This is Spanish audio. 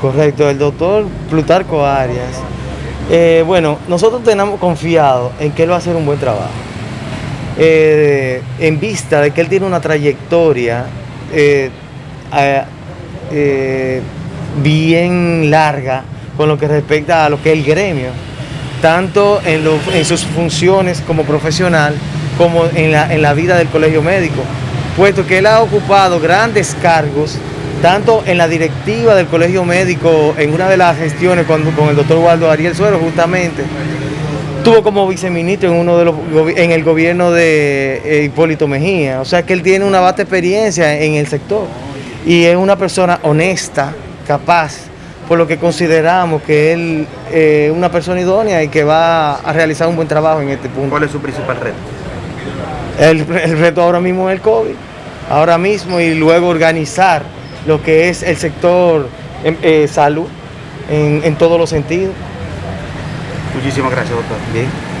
Correcto, el doctor Plutarco Arias. Eh, bueno, nosotros tenemos confiado en que él va a hacer un buen trabajo. Eh, en vista de que él tiene una trayectoria eh, bien larga con lo que respecta a lo que es el gremio, tanto en, sus funciones como profesional como en la vida del colegio médico, puesto que él ha ocupado grandes cargos tanto en la directiva del colegio médico, en una de las gestiones con, con el doctor Waldo Ariel Suero justamente, tuvo como viceministro en uno de los en el gobierno de eh, Hipólito Mejía, o sea que él tiene una vasta experiencia en el sector y es una persona honesta, capaz, por lo que consideramos que él es una persona idónea y que va a realizar un buen trabajo en este punto. ¿Cuál es su principal reto? El, el reto ahora mismo es el COVID, ahora mismo y luego organizar lo que es el sector em, eh, salud en, en todos los sentidos. Muchísimas gracias, doctor. Bien.